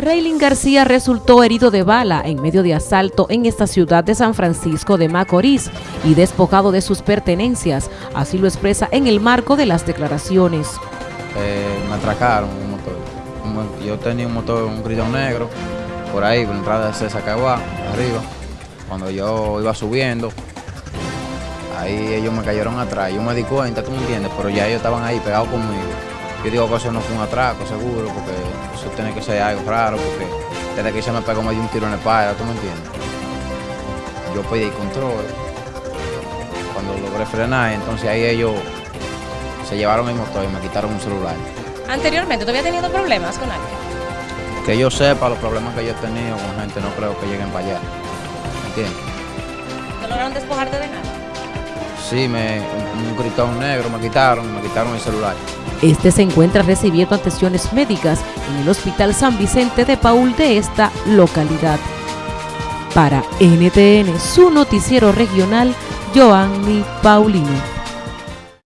Reylin García resultó herido de bala en medio de asalto en esta ciudad de San Francisco de Macorís y despojado de sus pertenencias, así lo expresa en el marco de las declaraciones. Eh, me atracaron un motor. Yo tenía un motor, un gridón negro, por ahí, por la entrada de César Caguá, arriba. Cuando yo iba subiendo, ahí ellos me cayeron atrás. Yo me di cuenta, tú me entiendes, pero ya ellos estaban ahí pegados conmigo. Yo digo que eso no fue un atraco, seguro, porque eso tiene que ser algo raro, porque desde que se me pegó me dio un tiro en la espalda, ¿tú me entiendes? Yo pedí control. Cuando logré frenar, entonces ahí ellos se llevaron el motor y me quitaron un celular. Anteriormente, ¿tú habías tenido problemas con alguien? Que yo sepa los problemas que yo he tenido con gente, no creo que lleguen para allá. ¿Entiendes? ¿No lograron despojarte de nada? Sí, me, un, gritón negro me quitaron, me quitaron el celular. Este se encuentra recibiendo atenciones médicas en el Hospital San Vicente de Paul de esta localidad. Para NTN, su noticiero regional, Joanny Paulino.